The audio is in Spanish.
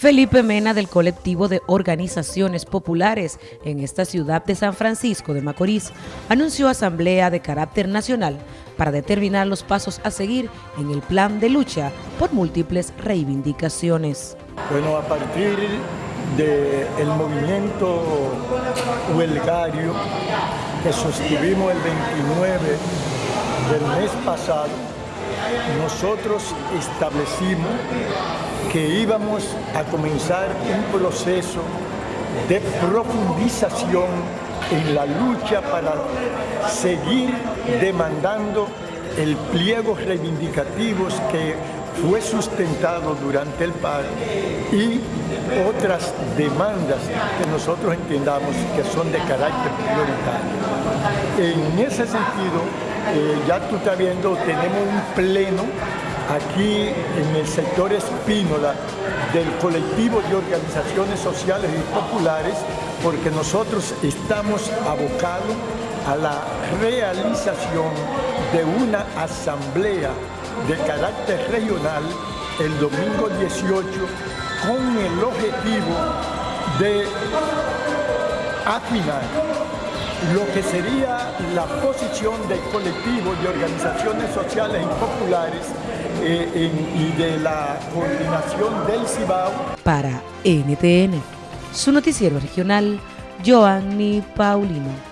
Felipe Mena del colectivo de organizaciones populares en esta ciudad de San Francisco de Macorís anunció asamblea de carácter nacional para determinar los pasos a seguir en el plan de lucha por múltiples reivindicaciones. Bueno, a partir del movimiento huelgario que sostuvimos el 29 del mes pasado, nosotros establecimos que íbamos a comenzar un proceso de profundización en la lucha para seguir demandando el pliego reivindicativos que fue sustentado durante el paro y otras demandas que nosotros entendamos que son de carácter prioritario. En ese sentido, eh, ya tú estás viendo, tenemos un pleno aquí en el sector Espínola del colectivo de organizaciones sociales y populares porque nosotros estamos abocados a la realización de una asamblea de carácter regional el domingo 18 con el objetivo de afinar lo que sería la posición del colectivo de organizaciones sociales y populares eh, y de la coordinación del CIBAO. Para NTN, su noticiero regional, Joanny Paulino.